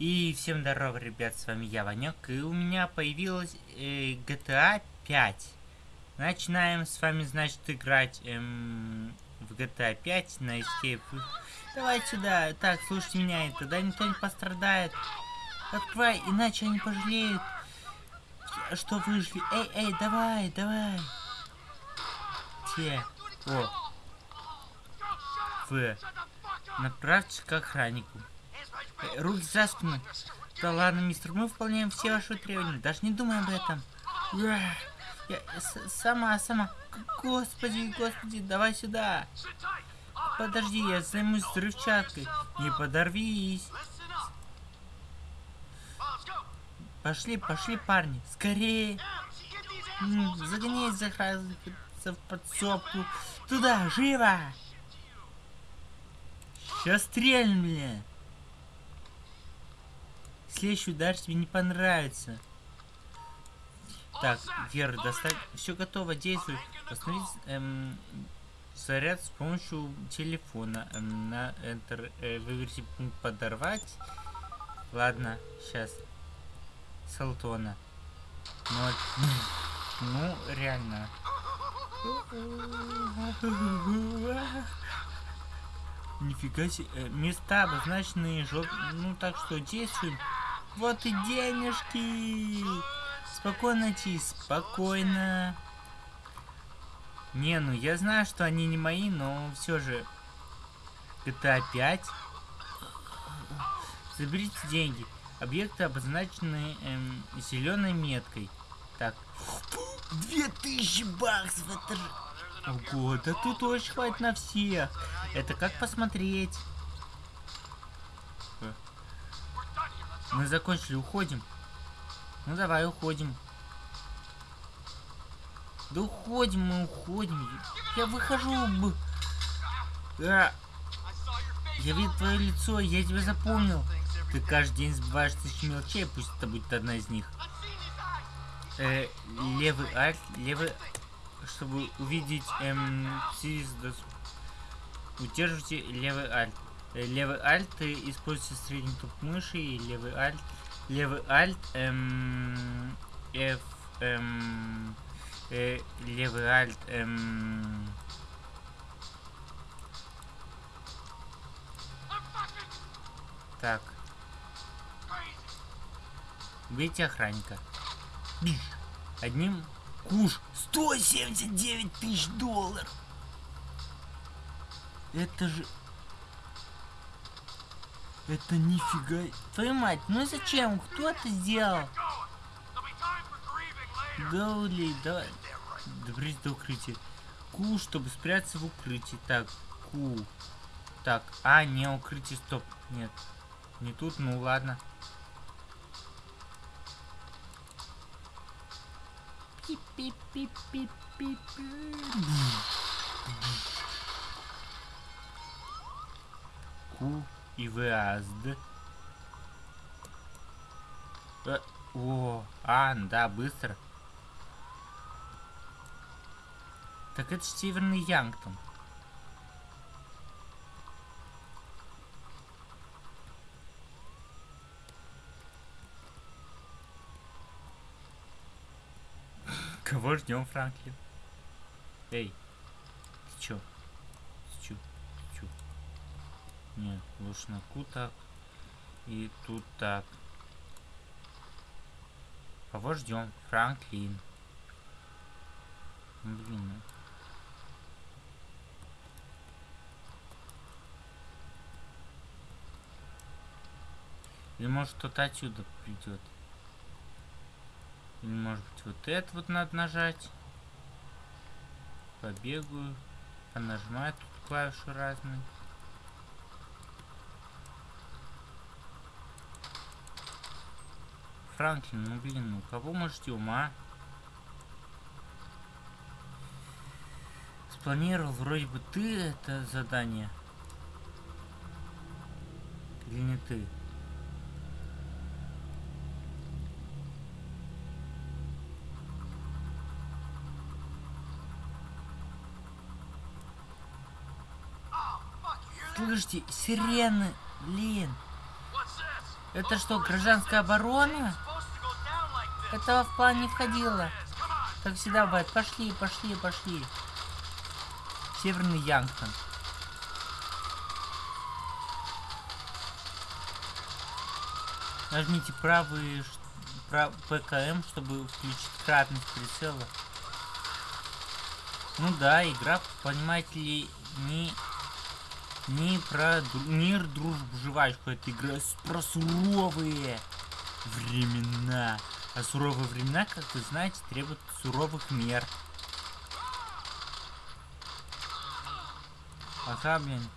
И всем здорово, ребят, с вами я, Ванек, и у меня появилась э, GTA 5. Начинаем с вами, значит, играть эм, в GTA 5 на Escape. Давай сюда. Так, слушайте меня, и тогда никто не пострадает. Открывай, иначе они пожалеют, что выжили. Эй, эй, давай, давай. Те. О. В. Направьтесь к охраннику. За спину. Да ладно, мистер, мы выполняем все ваши требования. Даже не думай об этом. Я, я сама, сама. Господи, господи, давай сюда. Подожди, я займусь взрывчаткой. Не подорвись. Пошли, пошли, парни. Скорее. Загоняй за в подсобку. Туда, живо! Сейчас стрельнем, бля. Следующий удар тебе не понравится. Так, Вера, достать. Все готово, действуй. Посмотрите, эм, заряд с помощью телефона. Эм, на Enter э, выберите пункт подорвать. Ладно, сейчас. Салтона. Ноль. Ну, реально. Нифига себе. Э, места обозначенные жоп... Ну, так что действуем. Вот и денежки. Спокойно, Ти, спокойно. Не, ну я знаю, что они не мои, но все же. GTA 5. Заберите деньги. Объекты обозначены эм, зеленой меткой. Так. 2000 баксов, это же... Ого, да тут очень хватит на всех. Это как посмотреть. Мы закончили, уходим. Ну давай, уходим. Да уходим, мы уходим. Я выхожу. А. Я видел твое лицо, я тебя запомнил. Ты каждый день забываешь тысячи мелочей, пусть это будет одна из них. Э, левый альт, левый чтобы увидеть эм, удерживайте левый альт. Э, левый альт используйте средний туп мыши и левый альт. Левый альт эм, F эм, э, левый альт эм, Так. Убейте охранника. Одним Куш 179 тысяч долларов. Это же... Это нифига... Твою мать, ну зачем? Кто это сделал? Гаули, давай. Добрись до укрытия. Ку, чтобы спрятаться в укрытии. Так, Ку. Так, а, не укрытие, стоп. Нет. Не тут, ну ладно. Ку и выезд. Э, о, а, да, быстро. Так это же Северный Янгтон. Кого ждем, Франклин? Эй, ты чё? Ты чё? Ты чё? Нет, лучше на ку так. И тут так. Кого ждем? Франклин. Блин. Ну. Или может кто-то отсюда придет. Или может быть вот это вот надо нажать. Побегаю. Понажимаю тут клавиши разные. Франклин, ну блин, ну кого мы ждем, а? Спланировал вроде бы ты это задание. Или не ты? Слышите, сирены, блин. Это что, гражданская оборона? Этого в план не входило. Как всегда бывает. Пошли, пошли, пошли. Северный Янгтон. Нажмите правый прав, ПКМ, чтобы включить кратность прицела. Ну да, игра, понимаете ли, не не про мир, дружбу, жвачку. Это игра про суровые времена. А суровые времена, как вы знаете, требуют суровых мер. Ага, блин.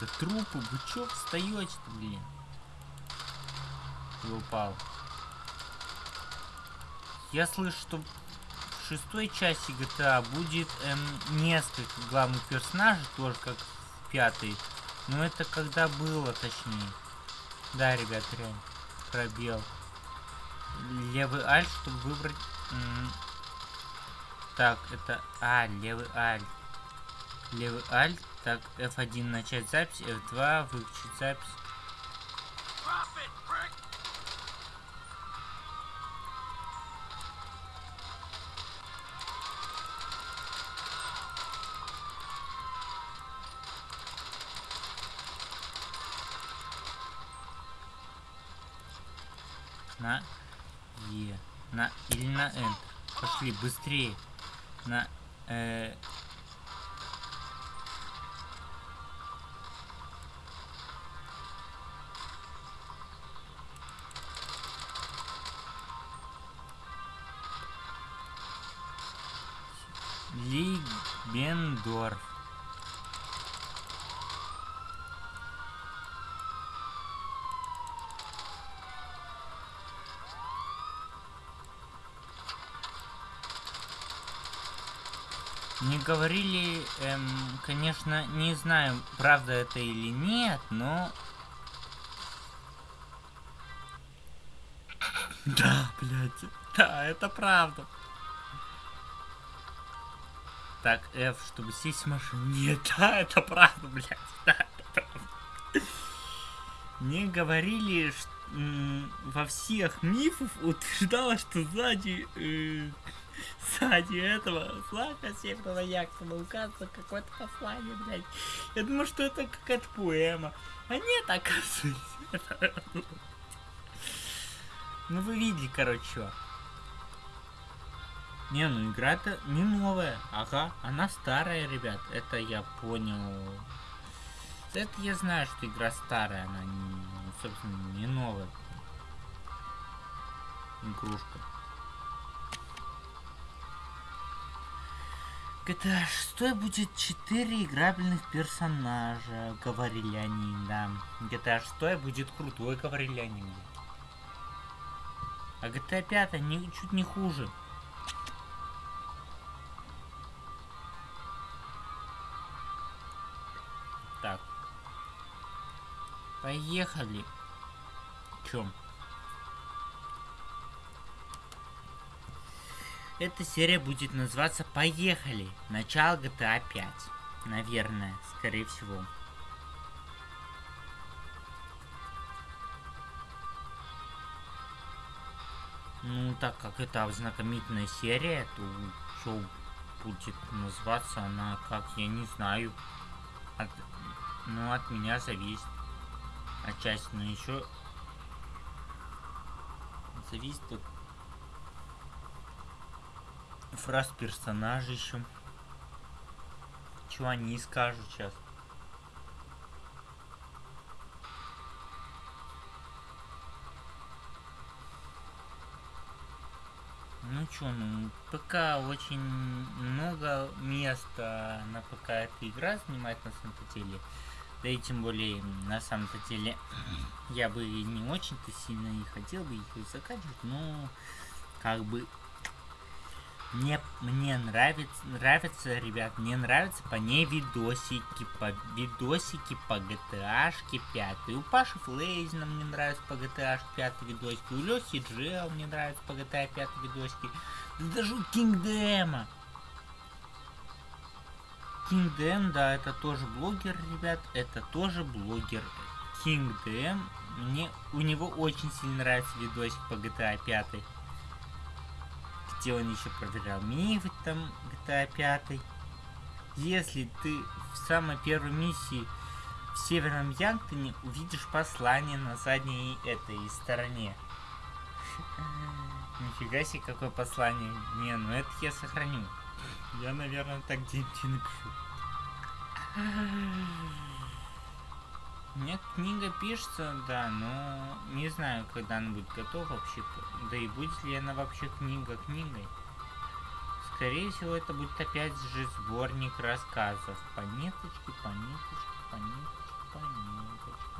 Да трупы, вы чё встаете-то, блин? И упал. Я слышу, что в шестой части GTA будет эм, несколько главных персонажей, тоже как в пятой. Но это когда было, точнее. Да, ребят, реально. Пробел. Левый альт, чтобы выбрать... Так, это... А, левый альт. Левый альт так, F1 начать запись, F2 выключить запись. На Е. На или на Enter. Пошли быстрее. На э, Лигбендорф. Не говорили, эм, конечно, не знаю, правда это или нет, но... Да, блядь, да, это правда. Так, F, чтобы сесть в машину. Нет, да, это правда, блядь. Да, это правда. Мне говорили, что во всех мифах утверждалось, что сзади э, сзади этого флага северного Яксона указано какое-то послание, блядь. Я думаю, что это какая-то поэма. А нет, оказывается. Ну вы видели, короче, что. Не, ну игра-то не новая. Ага, она старая, ребят. Это я понял. Это я знаю, что игра старая, она, не, собственно, не новая. Игрушка. GTA 6 будет 4 играбельных персонажа, говорили они, да. GTA 6 будет крутой, говорили они. А GTA 5 не, чуть не хуже. Поехали. Чем? Эта серия будет называться «Поехали! Начало GTA 5». Наверное, скорее всего. Ну, так как это знакомительная серия, то что будет называться она, как я не знаю. От, ну, от меня зависит отчасти, но еще зависит от фраз персонажей еще. Чего они скажут сейчас. Ну чё, ну ПК очень много места на ПК эта игра занимает на самом деле. Да и тем более, на самом-то деле, я бы не очень-то сильно и хотел бы их заканчивать, но как бы Мне, мне нравится, нравится, ребят, мне нравится по ней видосики, по видосики по GTA 5. У Паши Флейзина мне нравится по GTA 5 видосики, у Лехи Джел мне нравится по GTA 5 видосики, да даже у Кингдема. Кингдэм, да, это тоже блогер, ребят, это тоже блогер. Кингдэм, мне, у него очень сильно нравится видосик по GTA 5 где он еще проверял мифы там GTA 5. Если ты в самой первой миссии в Северном Янктоне увидишь послание на задней этой стороне. Нифига себе, какое послание. Не, ну это я сохраню. Я, наверное, так где-нибудь напишу. Меня книга пишется, да, но не знаю, когда она будет готова вообще. Да и будет ли она вообще книга книгой. Скорее всего, это будет опять же сборник рассказов. Понеточки, понеточки, понеточки, понеточки.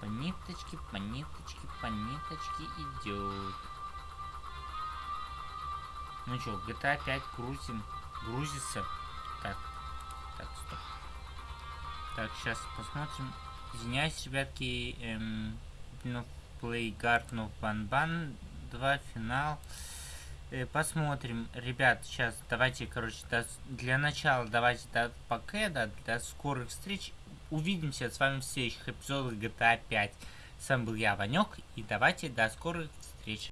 Понеточки, понеточки, понеточки идет. Ну что, GTA 5 грузим. Грузится. Так, так, стоп. Так, сейчас посмотрим. Извиняюсь, ребятки. Эм, ну, Playguard, ну, Банбан 2, финал. Э, посмотрим. Ребят, сейчас давайте, короче, до, для начала давайте до пока, да, до скорых встреч. Увидимся с вами в следующих эпизодах GTA 5. С вами был я, Ванек, и давайте до скорых встреч.